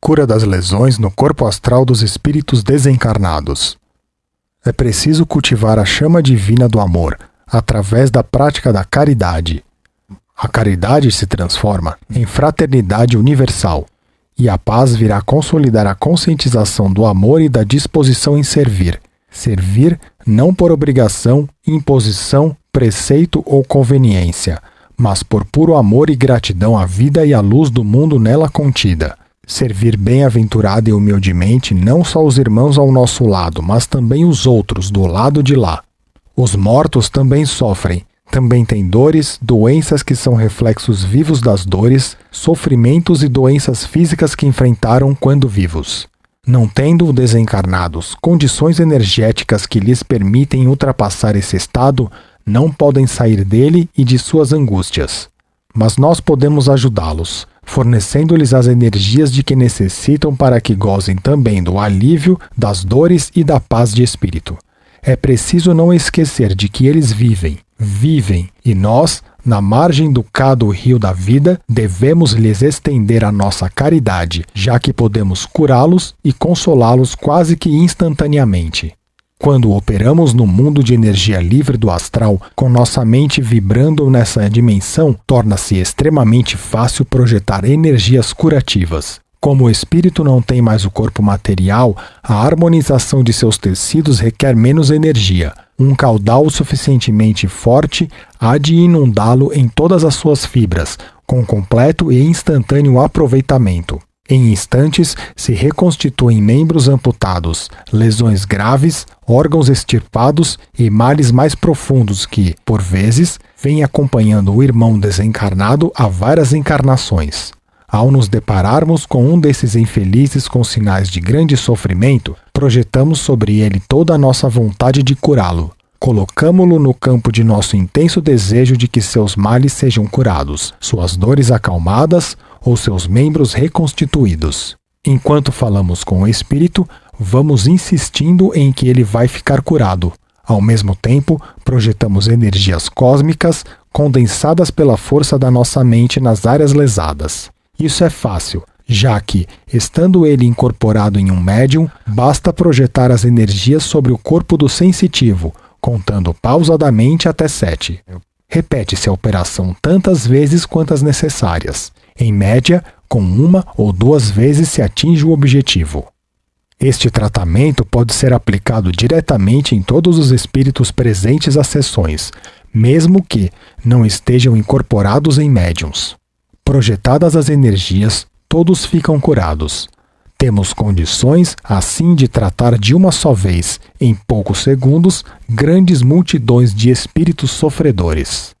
Cura das lesões no corpo astral dos espíritos desencarnados. É preciso cultivar a chama divina do amor através da prática da caridade. A caridade se transforma em fraternidade universal, e a paz virá consolidar a conscientização do amor e da disposição em servir. Servir não por obrigação, imposição, preceito ou conveniência, mas por puro amor e gratidão à vida e à luz do mundo nela contida. Servir bem-aventurada e humildemente não só os irmãos ao nosso lado, mas também os outros do lado de lá. Os mortos também sofrem, também têm dores, doenças que são reflexos vivos das dores, sofrimentos e doenças físicas que enfrentaram quando vivos. Não tendo desencarnados condições energéticas que lhes permitem ultrapassar esse estado, não podem sair dele e de suas angústias. Mas nós podemos ajudá-los, fornecendo-lhes as energias de que necessitam para que gozem também do alívio, das dores e da paz de espírito. É preciso não esquecer de que eles vivem, vivem, e nós, na margem do cado rio da vida, devemos lhes estender a nossa caridade, já que podemos curá-los e consolá-los quase que instantaneamente. Quando operamos no mundo de energia livre do astral, com nossa mente vibrando nessa dimensão, torna-se extremamente fácil projetar energias curativas. Como o espírito não tem mais o corpo material, a harmonização de seus tecidos requer menos energia. Um caudal suficientemente forte há de inundá-lo em todas as suas fibras, com completo e instantâneo aproveitamento. Em instantes, se reconstituem membros amputados, lesões graves, órgãos extirpados e males mais profundos que, por vezes, vêm acompanhando o irmão desencarnado há várias encarnações. Ao nos depararmos com um desses infelizes com sinais de grande sofrimento, projetamos sobre ele toda a nossa vontade de curá-lo. Colocamo-lo no campo de nosso intenso desejo de que seus males sejam curados, suas dores acalmadas ou seus membros reconstituídos. Enquanto falamos com o espírito, vamos insistindo em que ele vai ficar curado. Ao mesmo tempo, projetamos energias cósmicas condensadas pela força da nossa mente nas áreas lesadas. Isso é fácil, já que, estando ele incorporado em um médium, basta projetar as energias sobre o corpo do sensitivo, contando pausadamente até sete. Repete-se a operação tantas vezes quantas necessárias. Em média, com uma ou duas vezes se atinge o objetivo. Este tratamento pode ser aplicado diretamente em todos os espíritos presentes às sessões, mesmo que não estejam incorporados em médiums. Projetadas as energias, todos ficam curados. Temos condições, assim, de tratar de uma só vez, em poucos segundos, grandes multidões de espíritos sofredores.